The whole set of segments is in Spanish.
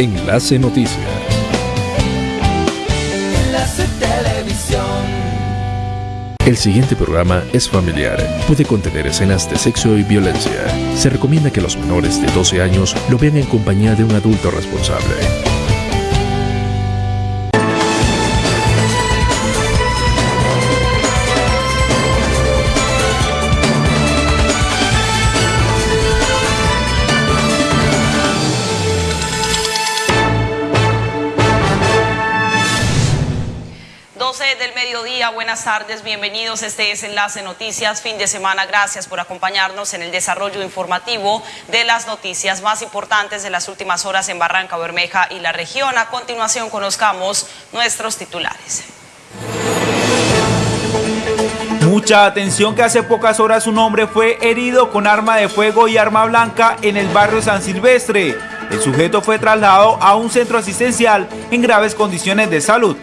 Enlace Noticias. Enlace Televisión. El siguiente programa es familiar. Puede contener escenas de sexo y violencia. Se recomienda que los menores de 12 años lo vean en compañía de un adulto responsable. Buenas tardes, bienvenidos. Este es Enlace Noticias, fin de semana. Gracias por acompañarnos en el desarrollo informativo de las noticias más importantes de las últimas horas en Barranca Bermeja y la región. A continuación, conozcamos nuestros titulares. Mucha atención que hace pocas horas un hombre fue herido con arma de fuego y arma blanca en el barrio San Silvestre. El sujeto fue trasladado a un centro asistencial en graves condiciones de salud.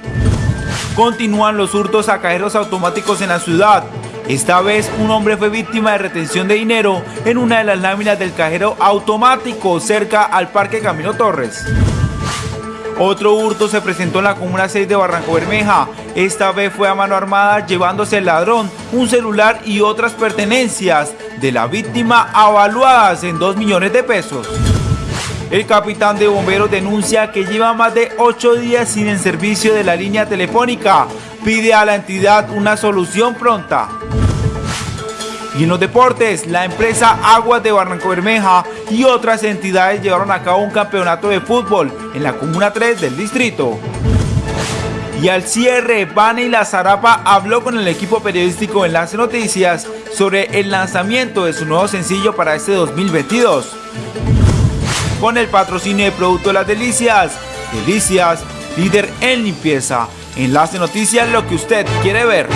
Continúan los hurtos a cajeros automáticos en la ciudad. Esta vez un hombre fue víctima de retención de dinero en una de las láminas del cajero automático cerca al Parque Camino Torres. Otro hurto se presentó en la Comuna 6 de Barranco Bermeja. Esta vez fue a mano armada llevándose el ladrón, un celular y otras pertenencias de la víctima avaluadas en 2 millones de pesos. El capitán de bomberos denuncia que lleva más de 8 días sin el servicio de la línea telefónica. Pide a la entidad una solución pronta. Y en los deportes, la empresa Aguas de Barranco Bermeja y otras entidades llevaron a cabo un campeonato de fútbol en la Comuna 3 del distrito. Y al cierre, Vane La Zarapa habló con el equipo periodístico Enlace Noticias sobre el lanzamiento de su nuevo sencillo para este 2022 con el patrocinio de Producto Las Delicias. Delicias, líder en limpieza. Enlace Noticias, lo que usted quiere ver.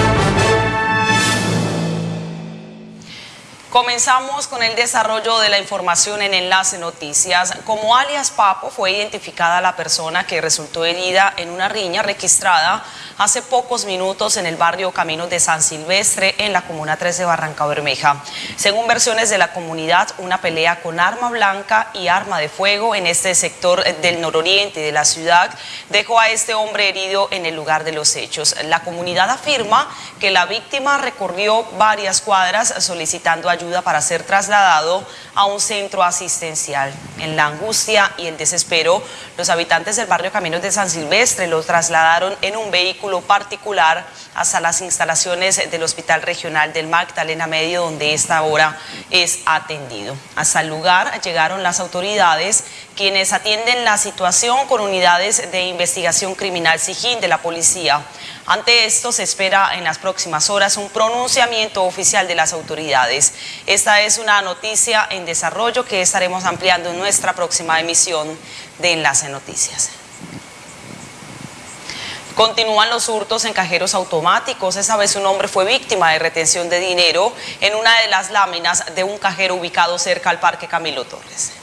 Comenzamos con el desarrollo de la información en Enlace Noticias. Como alias Papo fue identificada la persona que resultó herida en una riña registrada hace pocos minutos en el barrio Caminos de San Silvestre en la Comuna 3 de Barranca Bermeja. Según versiones de la comunidad, una pelea con arma blanca y arma de fuego en este sector del nororiente de la ciudad dejó a este hombre herido en el lugar de los hechos. La comunidad afirma que la víctima recorrió varias cuadras solicitando ayuda ayuda para ser trasladado a un centro asistencial. En la angustia y el desespero, los habitantes del barrio Caminos de San Silvestre lo trasladaron en un vehículo particular hasta las instalaciones del Hospital Regional del Magdalena Medio, donde esta hora es atendido. Hasta el lugar llegaron las autoridades, quienes atienden la situación con unidades de investigación criminal SIGIN de la policía. Ante esto se espera en las próximas horas un pronunciamiento oficial de las autoridades. Esta es una noticia en desarrollo que estaremos ampliando en nuestra próxima emisión de Enlace Noticias. Continúan los hurtos en cajeros automáticos. Esa vez un hombre fue víctima de retención de dinero en una de las láminas de un cajero ubicado cerca al Parque Camilo Torres.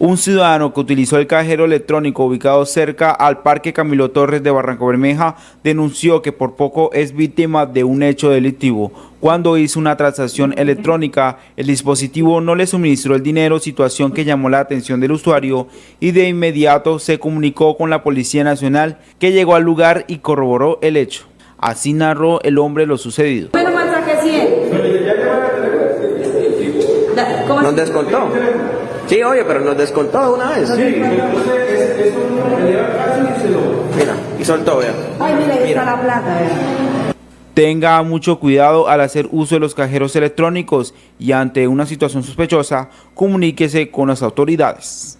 Un ciudadano que utilizó el cajero electrónico ubicado cerca al Parque Camilo Torres de Barranco Bermeja denunció que por poco es víctima de un hecho delictivo. Cuando hizo una transacción electrónica, el dispositivo no le suministró el dinero, situación que llamó la atención del usuario y de inmediato se comunicó con la Policía Nacional que llegó al lugar y corroboró el hecho. Así narró el hombre lo sucedido. ¿Nos descontó? Sí, oye, pero nos descontó una vez. Sí, Mira, y soltó, vea. Ay, mira, ahí está la plata, Tenga mucho cuidado al hacer uso de los cajeros electrónicos y ante una situación sospechosa, comuníquese con las autoridades.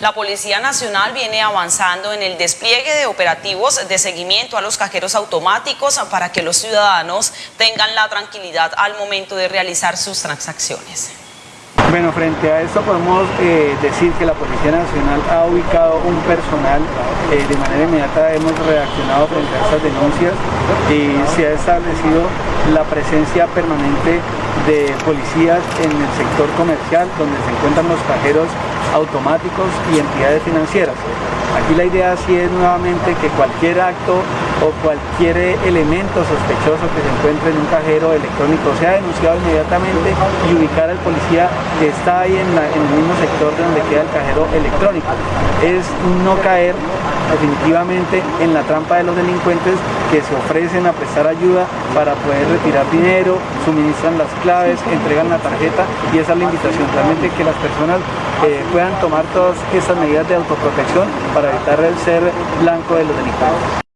La Policía Nacional viene avanzando en el despliegue de operativos de seguimiento a los cajeros automáticos para que los ciudadanos tengan la tranquilidad al momento de realizar sus transacciones. Bueno, frente a esto podemos eh, decir que la Policía Nacional ha ubicado un personal, eh, de manera inmediata hemos reaccionado frente a estas denuncias y se ha establecido la presencia permanente de policías en el sector comercial donde se encuentran los cajeros automáticos y entidades financieras. Aquí la idea sí es nuevamente que cualquier acto o cualquier elemento sospechoso que se encuentre en un cajero electrónico sea denunciado inmediatamente y ubicar al policía que está ahí en, en el mismo sector de donde queda el cajero electrónico. Es no caer definitivamente en la trampa de los delincuentes que se ofrecen a prestar ayuda para poder retirar dinero, suministran las claves, entregan la tarjeta y esa es la invitación, realmente que las personas eh, puedan tomar todas esas medidas de autoprotección para evitar el ser blanco de los delincuentes.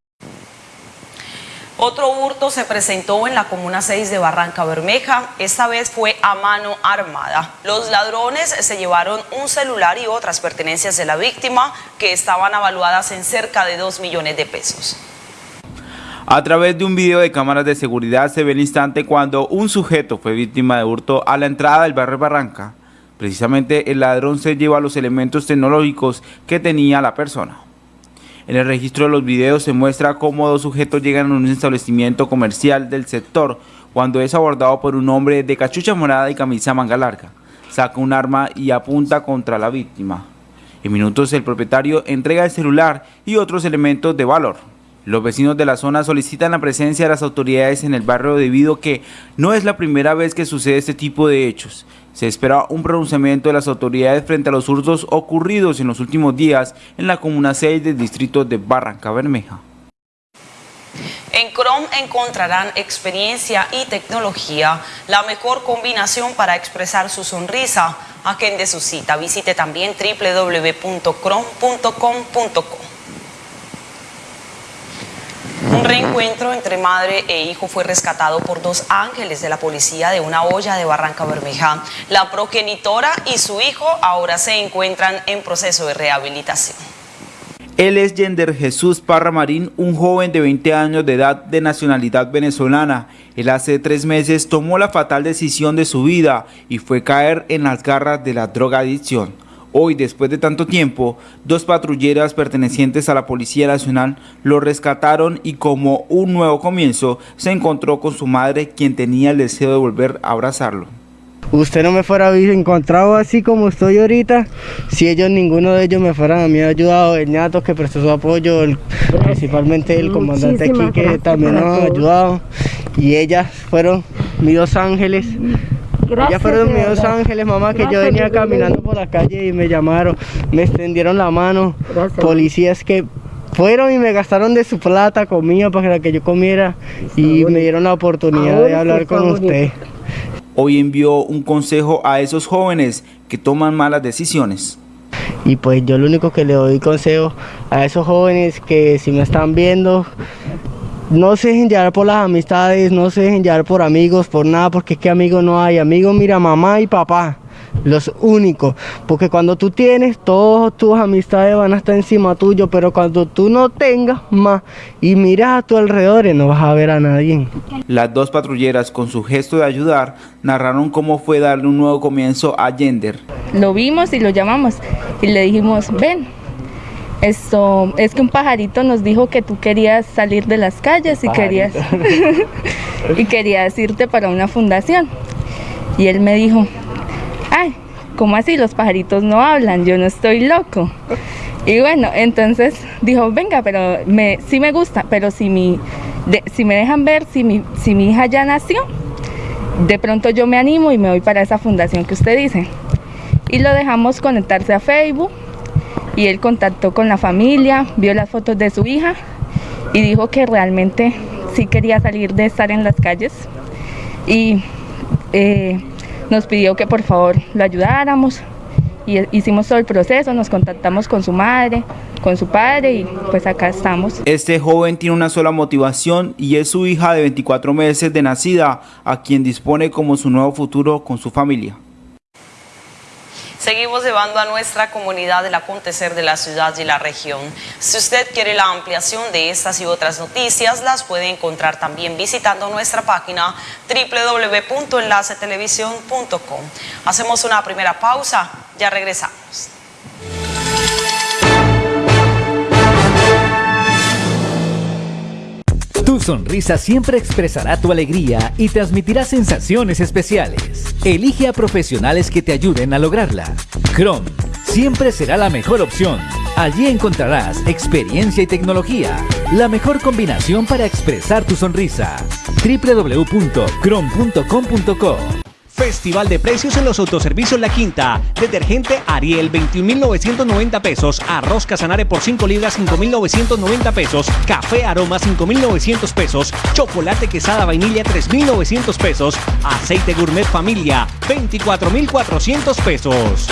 Otro hurto se presentó en la Comuna 6 de Barranca Bermeja, esta vez fue a mano armada. Los ladrones se llevaron un celular y otras pertenencias de la víctima que estaban avaluadas en cerca de 2 millones de pesos. A través de un video de cámaras de seguridad se ve el instante cuando un sujeto fue víctima de hurto a la entrada del barrio Barranca. Precisamente el ladrón se lleva los elementos tecnológicos que tenía la persona. En el registro de los videos se muestra cómo dos sujetos llegan a un establecimiento comercial del sector cuando es abordado por un hombre de cachucha morada y camisa manga larga. Saca un arma y apunta contra la víctima. En minutos el propietario entrega el celular y otros elementos de valor. Los vecinos de la zona solicitan la presencia de las autoridades en el barrio debido a que no es la primera vez que sucede este tipo de hechos. Se espera un pronunciamiento de las autoridades frente a los hurtos ocurridos en los últimos días en la Comuna 6 del distrito de Barranca Bermeja. En Chrome encontrarán experiencia y tecnología, la mejor combinación para expresar su sonrisa. de su cita. Visite también www.chrome.com.co. Un reencuentro entre madre e hijo fue rescatado por dos ángeles de la policía de una olla de Barranca Bermeja. La progenitora y su hijo ahora se encuentran en proceso de rehabilitación. Él es Yender Jesús Parra Marín, un joven de 20 años de edad de nacionalidad venezolana. Él hace tres meses tomó la fatal decisión de su vida y fue caer en las garras de la drogadicción. Hoy, después de tanto tiempo, dos patrulleras pertenecientes a la Policía Nacional lo rescataron y como un nuevo comienzo, se encontró con su madre, quien tenía el deseo de volver a abrazarlo. Usted no me fuera encontrado así como estoy ahorita, si ellos, ninguno de ellos me fueran a mí ayudado, el ñato que prestó su apoyo, principalmente el comandante aquí que también nos ha ayudado, y ellas fueron mis dos ángeles, ya fueron mis dos ángeles, mamá, que yo venía caminando por la calle y me llamaron, me extendieron la mano. Policías que fueron y me gastaron de su plata, comida para que yo comiera y me dieron la oportunidad de hablar con usted. Hoy envió un consejo a esos jóvenes que toman malas decisiones. Y pues yo lo único que le doy consejo a esos jóvenes que si me están viendo, no se dejen llevar por las amistades, no se dejen llevar por amigos, por nada, porque es que amigos no hay. Amigos, mira, mamá y papá, los únicos. Porque cuando tú tienes, todas tus amistades van a estar encima tuyo, pero cuando tú no tengas más y miras a tu alrededor, no vas a ver a nadie. Las dos patrulleras, con su gesto de ayudar, narraron cómo fue darle un nuevo comienzo a Yender. Lo vimos y lo llamamos y le dijimos, ven, esto, es que un pajarito nos dijo que tú querías salir de las calles y querías, y querías irte para una fundación. Y él me dijo, ay, ¿cómo así? Los pajaritos no hablan, yo no estoy loco. Y bueno, entonces dijo, venga, pero me, sí me gusta, pero si, mi, si me dejan ver si mi, si mi hija ya nació, de pronto yo me animo y me voy para esa fundación que usted dice. Y lo dejamos conectarse a Facebook y él contactó con la familia, vio las fotos de su hija y dijo que realmente sí quería salir de estar en las calles y eh, nos pidió que por favor lo ayudáramos y hicimos todo el proceso, nos contactamos con su madre, con su padre y pues acá estamos. Este joven tiene una sola motivación y es su hija de 24 meses de nacida, a quien dispone como su nuevo futuro con su familia. Seguimos llevando a nuestra comunidad el acontecer de la ciudad y la región. Si usted quiere la ampliación de estas y otras noticias, las puede encontrar también visitando nuestra página www.enlacetelevisión.com. Hacemos una primera pausa, ya regresamos. Tu sonrisa siempre expresará tu alegría y transmitirá sensaciones especiales. Elige a profesionales que te ayuden a lograrla. Chrome siempre será la mejor opción. Allí encontrarás experiencia y tecnología, la mejor combinación para expresar tu sonrisa. www.crom.com.co Festival de precios en los autoservicios La Quinta. Detergente Ariel 21.990 pesos. Arroz Casanare por 5 libras 5.990 pesos. Café Aroma 5.900 pesos. Chocolate Quesada Vainilla 3.900 pesos. Aceite Gourmet Familia 24.400 pesos.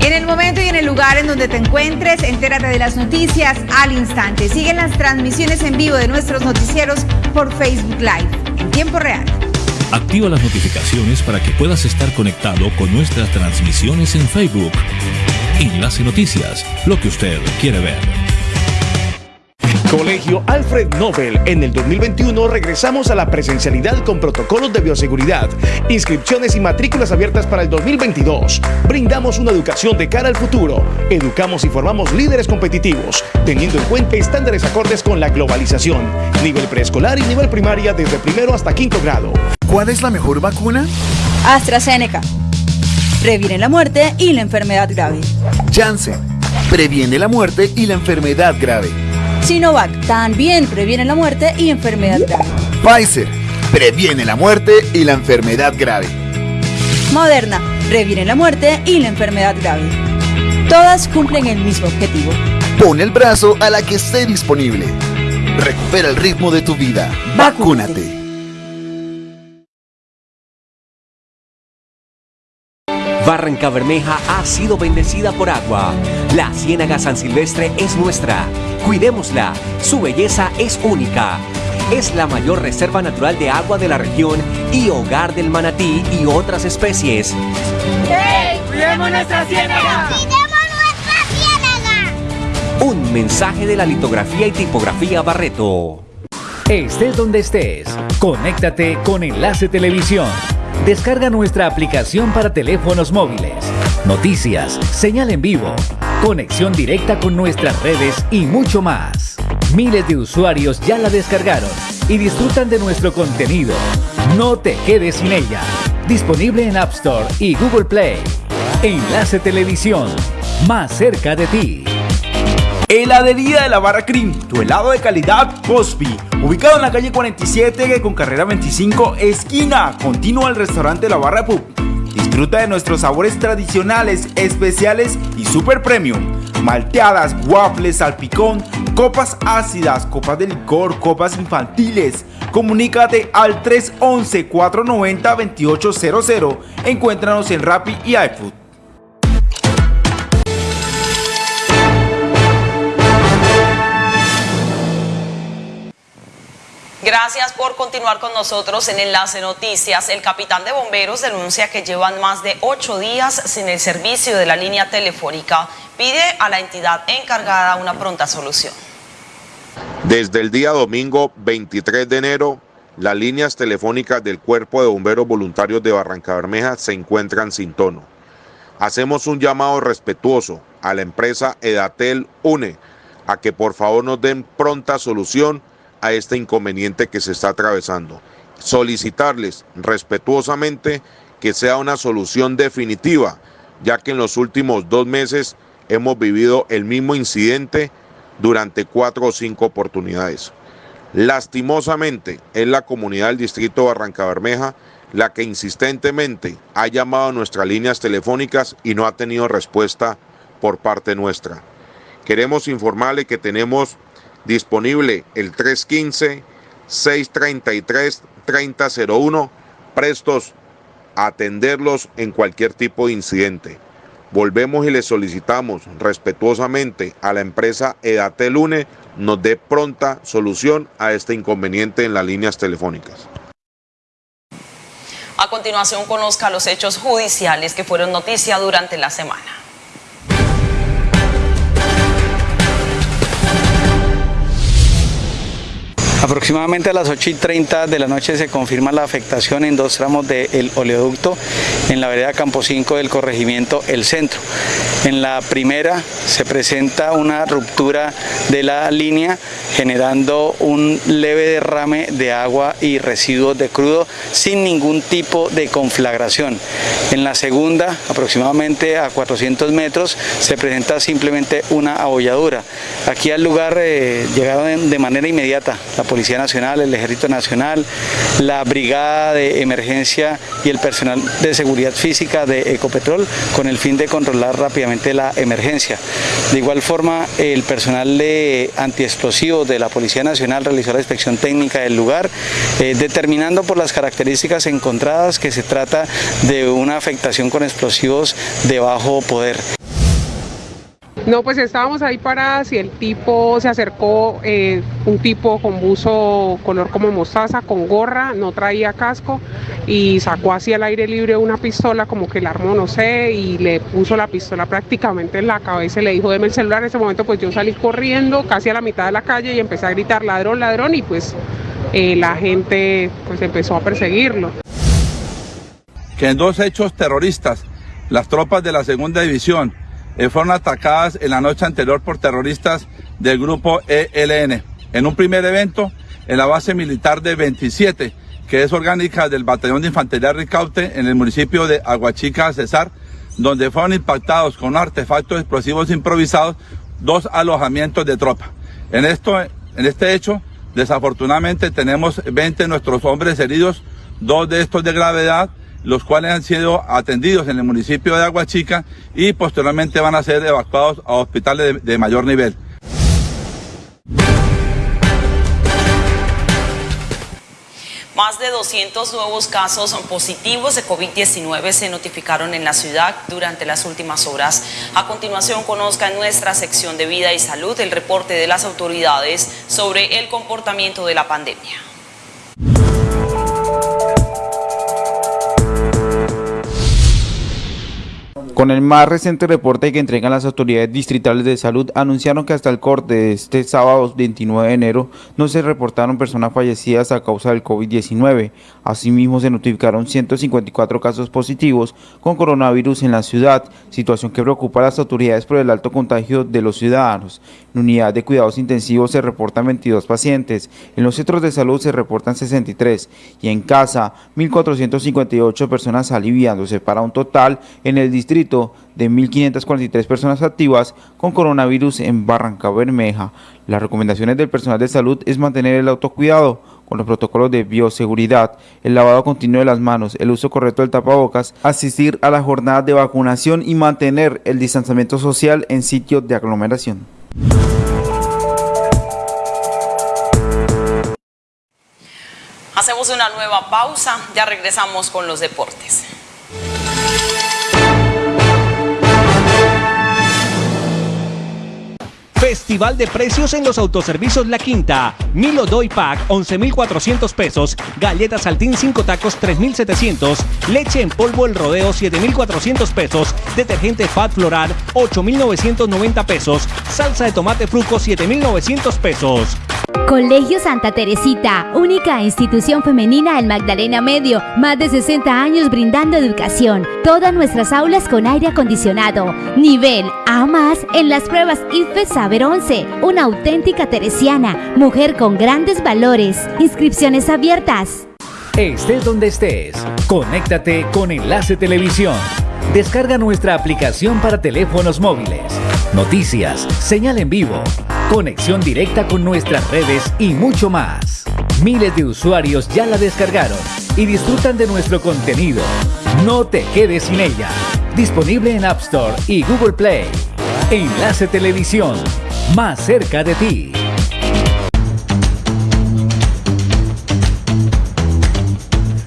En el momento y en el lugar en donde te encuentres, entérate de las noticias al instante. Siguen las transmisiones en vivo de nuestros noticieros por Facebook Live en tiempo real. Activa las notificaciones para que puedas estar conectado con nuestras transmisiones en Facebook. Enlace Noticias, lo que usted quiere ver. Colegio Alfred Nobel. En el 2021 regresamos a la presencialidad con protocolos de bioseguridad, inscripciones y matrículas abiertas para el 2022. Brindamos una educación de cara al futuro. Educamos y formamos líderes competitivos, teniendo en cuenta estándares acordes con la globalización. Nivel preescolar y nivel primaria desde primero hasta quinto grado. ¿Cuál es la mejor vacuna? AstraZeneca. Previene la muerte y la enfermedad grave. Janssen. Previene la muerte y la enfermedad grave. Sinovac también previene la muerte y enfermedad grave. Pfizer previene la muerte y la enfermedad grave. Moderna previene la muerte y la enfermedad grave. Todas cumplen el mismo objetivo. Pon el brazo a la que esté disponible. Recupera el ritmo de tu vida. Vacúnate. Barranca Bermeja ha sido bendecida por agua. La Ciénaga San Silvestre es nuestra. Cuidémosla. Su belleza es única. Es la mayor reserva natural de agua de la región y hogar del manatí y otras especies. ¡Hey! ¡Cuidemos nuestra ciénaga! ¡Cuidemos nuestra ciénaga! Un mensaje de la litografía y tipografía Barreto. Estés donde estés, conéctate con Enlace Televisión. Descarga nuestra aplicación para teléfonos móviles. Noticias, señal en vivo, conexión directa con nuestras redes y mucho más. Miles de usuarios ya la descargaron y disfrutan de nuestro contenido. No te quedes sin ella. Disponible en App Store y Google Play. Enlace Televisión, más cerca de ti. Heladería de la Barra Cream, tu helado de calidad Cosby. Ubicado en la calle 47 con carrera 25, esquina, continúa el restaurante La Barra Pub. Disfruta de nuestros sabores tradicionales, especiales y super premium. Malteadas, waffles, salpicón, copas ácidas, copas de licor, copas infantiles. Comunícate al 311-490-2800. Encuéntranos en Rappi y iFood. Gracias por continuar con nosotros en Enlace Noticias. El capitán de bomberos denuncia que llevan más de ocho días sin el servicio de la línea telefónica. Pide a la entidad encargada una pronta solución. Desde el día domingo 23 de enero, las líneas telefónicas del Cuerpo de Bomberos Voluntarios de Barranca Bermeja se encuentran sin tono. Hacemos un llamado respetuoso a la empresa Edatel UNE a que por favor nos den pronta solución a este inconveniente que se está atravesando. Solicitarles respetuosamente que sea una solución definitiva, ya que en los últimos dos meses hemos vivido el mismo incidente durante cuatro o cinco oportunidades. Lastimosamente es la comunidad del distrito Barranca Bermeja la que insistentemente ha llamado a nuestras líneas telefónicas y no ha tenido respuesta por parte nuestra. Queremos informarle que tenemos disponible el 315-633-3001, prestos a atenderlos en cualquier tipo de incidente. Volvemos y le solicitamos respetuosamente a la empresa Edatelune nos dé pronta solución a este inconveniente en las líneas telefónicas. A continuación conozca los hechos judiciales que fueron noticia durante la semana. Aproximadamente a las 8 y 30 de la noche se confirma la afectación en dos tramos del oleoducto en la vereda Campo 5 del corregimiento El Centro. En la primera se presenta una ruptura de la línea generando un leve derrame de agua y residuos de crudo sin ningún tipo de conflagración. En la segunda, aproximadamente a 400 metros, se presenta simplemente una abolladura. Aquí al lugar eh, llegaron de manera inmediata la Policía Nacional, el Ejército Nacional, la Brigada de Emergencia y el personal de seguridad física de Ecopetrol con el fin de controlar rápidamente la emergencia. De igual forma, el personal de antiexplosivos de la Policía Nacional realizó la inspección técnica del lugar, eh, determinando por las características encontradas que se trata de una afectación con explosivos de bajo poder. No, pues estábamos ahí paradas y el tipo se acercó, eh, un tipo con buzo color como mostaza, con gorra, no traía casco y sacó así al aire libre una pistola, como que la armó, no sé, y le puso la pistola prácticamente en la cabeza y le dijo, deme el celular. En ese momento pues yo salí corriendo casi a la mitad de la calle y empecé a gritar ladrón, ladrón y pues eh, la gente pues empezó a perseguirlo. Que en dos hechos terroristas, las tropas de la segunda división, eh, fueron atacadas en la noche anterior por terroristas del grupo ELN. En un primer evento, en la base militar de 27, que es orgánica del Batallón de Infantería Ricaute en el municipio de Aguachica, Cesar, donde fueron impactados con artefactos explosivos improvisados dos alojamientos de tropa. En, esto, en este hecho, desafortunadamente tenemos 20 de nuestros hombres heridos, dos de estos de gravedad, los cuales han sido atendidos en el municipio de Aguachica y posteriormente van a ser evacuados a hospitales de, mayor nivel. Más de 200 nuevos casos positivos de COVID-19 se notificaron en la ciudad durante las últimas horas. A continuación, conozca en nuestra sección de Vida y Salud el reporte de las autoridades sobre el comportamiento de la pandemia. Con el más reciente reporte que entregan las autoridades distritales de salud, anunciaron que hasta el corte de este sábado 29 de enero no se reportaron personas fallecidas a causa del COVID-19. Asimismo, se notificaron 154 casos positivos con coronavirus en la ciudad, situación que preocupa a las autoridades por el alto contagio de los ciudadanos. En unidad de cuidados intensivos se reportan 22 pacientes, en los centros de salud se reportan 63 y en casa 1.458 personas aliviándose para un total en el distrito de 1.543 personas activas con coronavirus en Barranca Bermeja. Las recomendaciones del personal de salud es mantener el autocuidado con los protocolos de bioseguridad, el lavado continuo de las manos, el uso correcto del tapabocas, asistir a la jornada de vacunación y mantener el distanciamiento social en sitios de aglomeración. Hacemos una nueva pausa, ya regresamos con los deportes. Festival de precios en los autoservicios La Quinta. Milo Doy Pack 11.400 pesos. Galletas Saltín 5 tacos 3.700. Leche en polvo El Rodeo 7.400 pesos. Detergente Fat Floral 8.990 pesos. Salsa de tomate fruco 7.900 pesos. Colegio Santa Teresita, única institución femenina en Magdalena Medio, más de 60 años brindando educación. Todas nuestras aulas con aire acondicionado. Nivel A más en las pruebas IFE Saber 11. Una auténtica teresiana, mujer con grandes valores. Inscripciones abiertas. Estés donde estés, conéctate con Enlace Televisión. Descarga nuestra aplicación para teléfonos móviles. Noticias, señal en vivo, conexión directa con nuestras redes y mucho más. Miles de usuarios ya la descargaron y disfrutan de nuestro contenido. No te quedes sin ella. Disponible en App Store y Google Play. Enlace Televisión, más cerca de ti.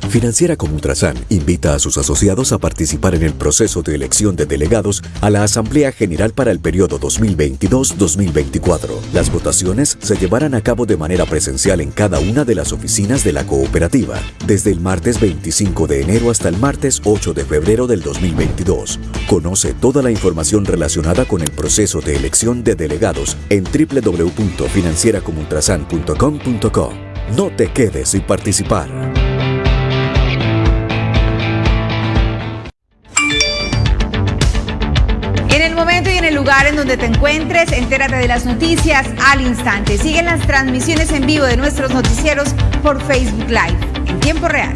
Financiera como Ultrasan invita a sus asociados a participar en el proceso de elección de delegados a la Asamblea General para el periodo 2022-2024. Las votaciones se llevarán a cabo de manera presencial en cada una de las oficinas de la cooperativa, desde el martes 25 de enero hasta el martes 8 de febrero del 2022. Conoce toda la información relacionada con el proceso de elección de delegados en www.financieracomultrasan.com.co. No te quedes sin participar. Donde te encuentres, entérate de las noticias al instante. Siguen las transmisiones en vivo de nuestros noticieros por Facebook Live en tiempo real.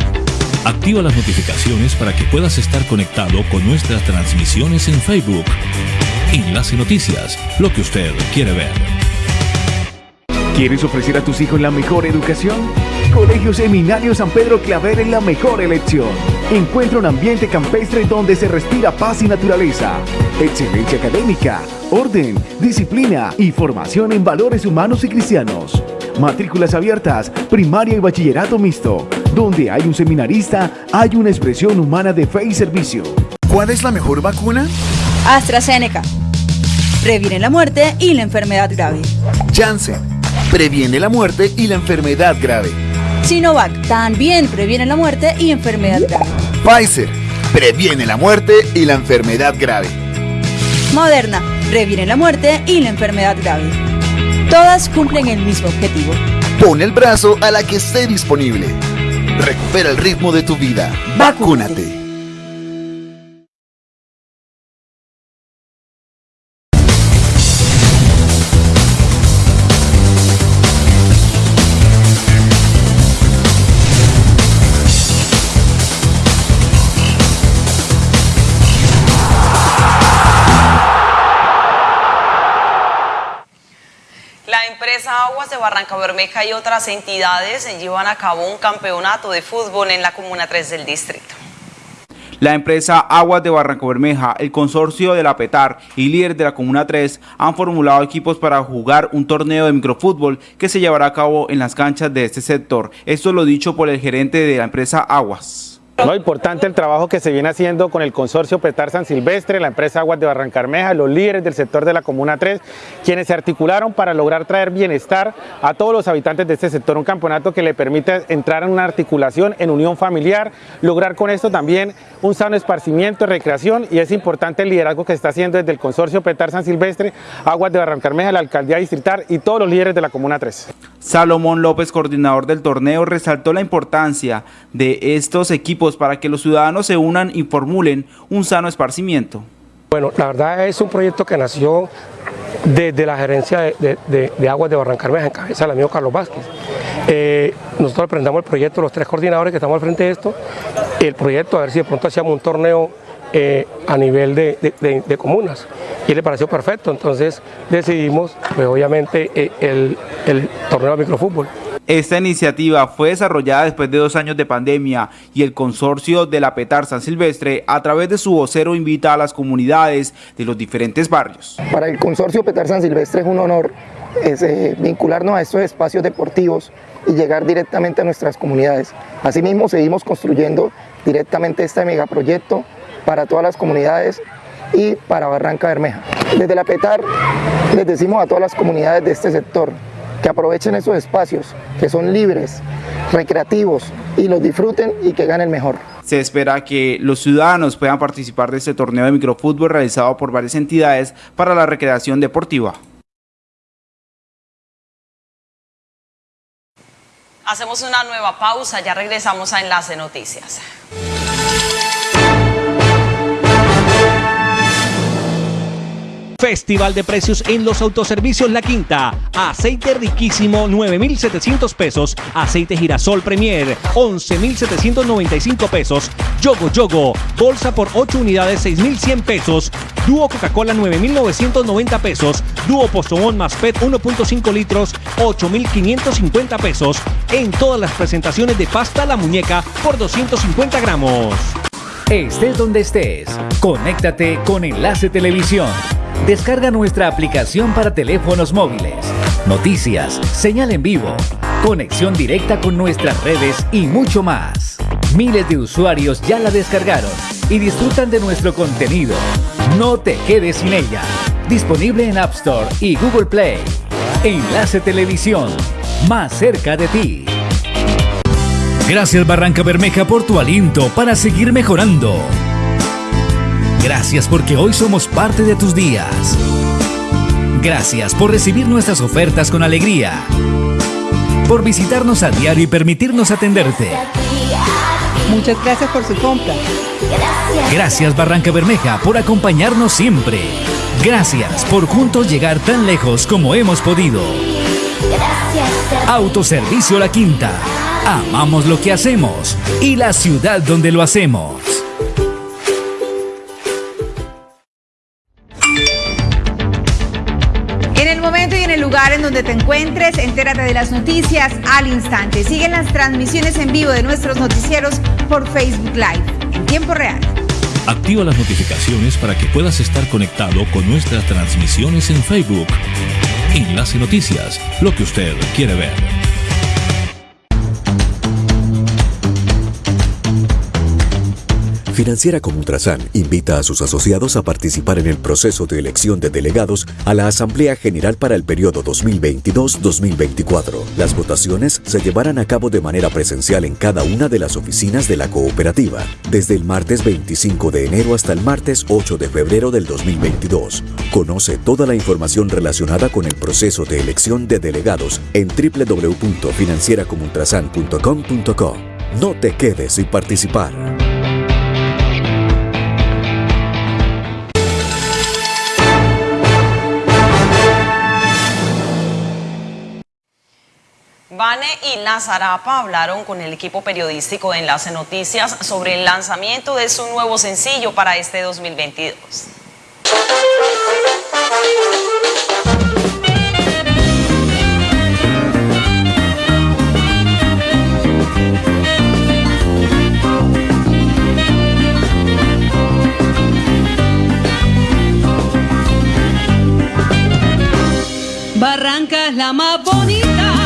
Activa las notificaciones para que puedas estar conectado con nuestras transmisiones en Facebook. Enlace Noticias, lo que usted quiere ver. ¿Quieres ofrecer a tus hijos la mejor educación? Colegio Seminario San Pedro Claver es la mejor elección. Encuentra un ambiente campestre donde se respira paz y naturaleza, excelencia académica, orden, disciplina y formación en valores humanos y cristianos. Matrículas abiertas, primaria y bachillerato mixto. Donde hay un seminarista, hay una expresión humana de fe y servicio. ¿Cuál es la mejor vacuna? AstraZeneca. Previene la muerte y la enfermedad grave. Janssen. Previene la muerte y la enfermedad grave. Sinovac también previene la muerte y enfermedad grave. Pfizer. Previene la muerte y la enfermedad grave. Moderna previene la muerte y la enfermedad grave. Todas cumplen el mismo objetivo. Pon el brazo a la que esté disponible. Recupera el ritmo de tu vida. Vacúnate. Barranca Bermeja y otras entidades llevan a cabo un campeonato de fútbol en la Comuna 3 del distrito. La empresa Aguas de Barranco Bermeja, el consorcio de la PETAR y líder de la Comuna 3 han formulado equipos para jugar un torneo de microfútbol que se llevará a cabo en las canchas de este sector. Esto lo dicho por el gerente de la empresa Aguas. No, importante el trabajo que se viene haciendo con el consorcio Petar San Silvestre, la empresa Aguas de Barrancarmeja, los líderes del sector de la Comuna 3, quienes se articularon para lograr traer bienestar a todos los habitantes de este sector, un campeonato que le permite entrar en una articulación, en unión familiar, lograr con esto también un sano esparcimiento, recreación y es importante el liderazgo que está haciendo desde el consorcio Petar San Silvestre, Aguas de Barrancarmeja, la alcaldía distrital y todos los líderes de la Comuna 3. Salomón López, coordinador del torneo, resaltó la importancia de estos equipos para que los ciudadanos se unan y formulen un sano esparcimiento. Bueno, la verdad es un proyecto que nació desde la gerencia de, Aguas de Barrancarmeja, en cabeza del amigo Carlos Vázquez. Eh, nosotros presentamos el proyecto, los tres coordinadores que estamos al frente de esto, el proyecto, a ver si de pronto hacíamos un torneo eh, a nivel de, comunas y le pareció perfecto, entonces decidimos pues obviamente eh, el, el torneo de microfútbol. Esta iniciativa fue desarrollada después de dos años de pandemia y el consorcio de la Petar San Silvestre a través de su vocero invita a las comunidades de los diferentes barrios. Para el consorcio Petar San Silvestre es un honor eh, vincularnos a estos espacios deportivos y llegar directamente a nuestras comunidades. Asimismo seguimos construyendo directamente este megaproyecto para todas las comunidades y para Barranca Bermeja. Desde la PETAR les decimos a todas las comunidades de este sector que aprovechen esos espacios, que son libres, recreativos y los disfruten y que ganen mejor. Se espera que los ciudadanos puedan participar de este torneo de microfútbol realizado por varias entidades para la recreación deportiva. Hacemos una nueva pausa, ya regresamos a Enlace Noticias. Festival de precios en los autoservicios La Quinta. Aceite riquísimo 9,700 pesos. Aceite girasol Premier 11,795 pesos. Yogo Yogo. Bolsa por 8 unidades 6,100 pesos. Dúo Coca-Cola 9,990 pesos. Dúo Postobón más PET 1.5 litros 8,550 pesos. En todas las presentaciones de pasta La Muñeca por 250 gramos. Estés donde estés, conéctate con Enlace Televisión. Descarga nuestra aplicación para teléfonos móviles. Noticias, señal en vivo, conexión directa con nuestras redes y mucho más. Miles de usuarios ya la descargaron y disfrutan de nuestro contenido. No te quedes sin ella. Disponible en App Store y Google Play. Enlace Televisión, más cerca de ti. Gracias Barranca Bermeja por tu aliento para seguir mejorando. Gracias porque hoy somos parte de tus días. Gracias por recibir nuestras ofertas con alegría. por visitarnos a diario y permitirnos atenderte. Muchas gracias por su compra. Gracias Barranca Bermeja por acompañarnos siempre. Gracias por juntos llegar tan lejos como hemos podido. Autoservicio La Quinta. Amamos lo que hacemos y la ciudad donde lo hacemos. En el momento y en el lugar en donde te encuentres, entérate de las noticias al instante. Siguen las transmisiones en vivo de nuestros noticieros por Facebook Live en tiempo real. Activa las notificaciones para que puedas estar conectado con nuestras transmisiones en Facebook. Enlace Noticias, lo que usted quiere ver. Financiera como Ultrasan invita a sus asociados a participar en el proceso de elección de delegados a la Asamblea General para el periodo 2022-2024. Las votaciones se llevarán a cabo de manera presencial en cada una de las oficinas de la cooperativa, desde el martes 25 de enero hasta el martes 8 de febrero del 2022. Conoce toda la información relacionada con el proceso de elección de delegados en www.financieracomultrasan.com.co. No te quedes sin participar. Vane y Lazarapa hablaron con el equipo periodístico de Enlace Noticias sobre el lanzamiento de su nuevo sencillo para este 2022. Barranca es la más bonita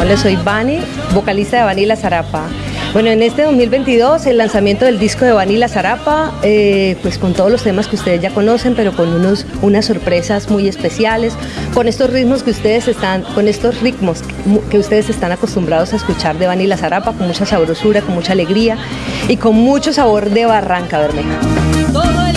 Hola, soy Vani, vocalista de Vanilla Zarapa. Bueno, en este 2022 el lanzamiento del disco de Vanilla Zarapa, eh, pues con todos los temas que ustedes ya conocen, pero con unos, unas sorpresas muy especiales, con estos ritmos que ustedes están, con estos ritmos que ustedes están acostumbrados a escuchar de Vanilla Zarapa, con mucha sabrosura, con mucha alegría y con mucho sabor de Barranca Bermeja.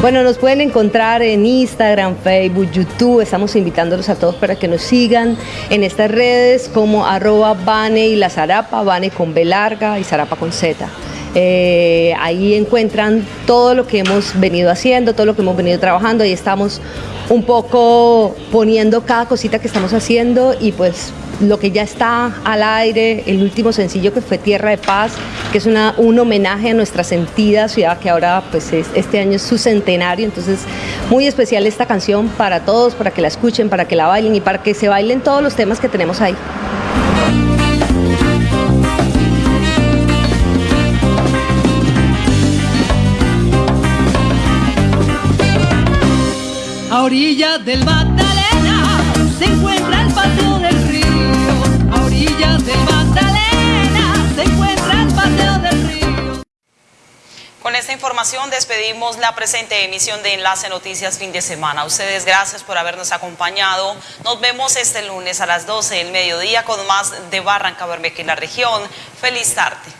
Bueno, nos pueden encontrar en Instagram, Facebook, YouTube. Estamos invitándolos a todos para que nos sigan en estas redes como arroba Bane y la Zarapa, Bane con B larga y Zarapa con Z. Eh, ahí encuentran todo lo que hemos venido haciendo, todo lo que hemos venido trabajando. Ahí estamos un poco poniendo cada cosita que estamos haciendo y pues lo que ya está al aire, el último sencillo que fue Tierra de Paz, que es una, un homenaje a nuestra sentida ciudad que ahora pues es- este año es su centenario, entonces muy especial esta canción para todos, para que la escuchen, para que la bailen y para que se bailen todos los temas que tenemos ahí. A orillas del Magdalena Con esta información despedimos la presente emisión de Enlace Noticias fin de semana. Ustedes gracias por habernos acompañado. Nos vemos este lunes a las 12 del mediodía con más de Barranca Bermeja y la región. Feliz tarde.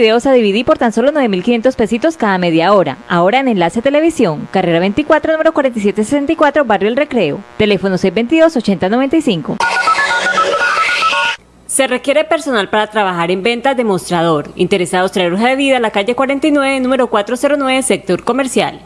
Videos a DVD por tan solo 9.500 pesitos cada media hora. Ahora en Enlace Televisión, carrera 24, número 4764, Barrio El Recreo. Teléfono 622-8095. Se requiere personal para trabajar en ventas de mostrador. Interesados traer hoja de vida a la calle 49, número 409, sector comercial.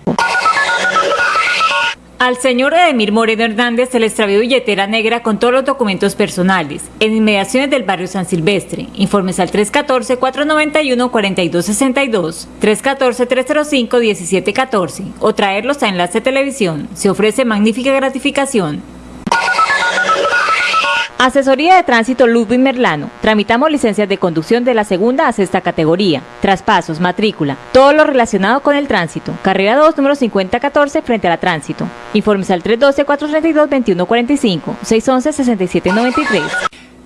Al señor Edemir Moreno Hernández se le extravió billetera negra con todos los documentos personales en inmediaciones del barrio San Silvestre. Informes al 314-491-4262, 314-305-1714 o traerlos a Enlace Televisión. Se ofrece magnífica gratificación. Asesoría de Tránsito Ludwig Merlano. Tramitamos licencias de conducción de la segunda a sexta categoría, traspasos, matrícula, todo lo relacionado con el tránsito. Carrera 2, número 5014, frente a la tránsito. Informes al 312-432-2145, 611-6793.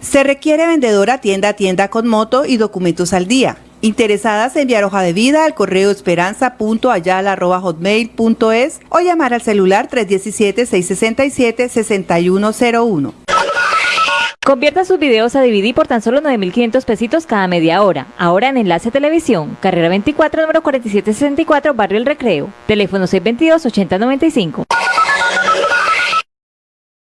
Se requiere vendedora tienda a tienda con moto y documentos al día. Interesadas en enviar hoja de vida al correo esperanza.ayala.hotmail.es o llamar al celular 317-667-6101. Convierta sus videos a DVD por tan solo 9.500 pesitos cada media hora. Ahora en Enlace Televisión, carrera 24, número 4764, Barrio El Recreo. Teléfono 622-8095.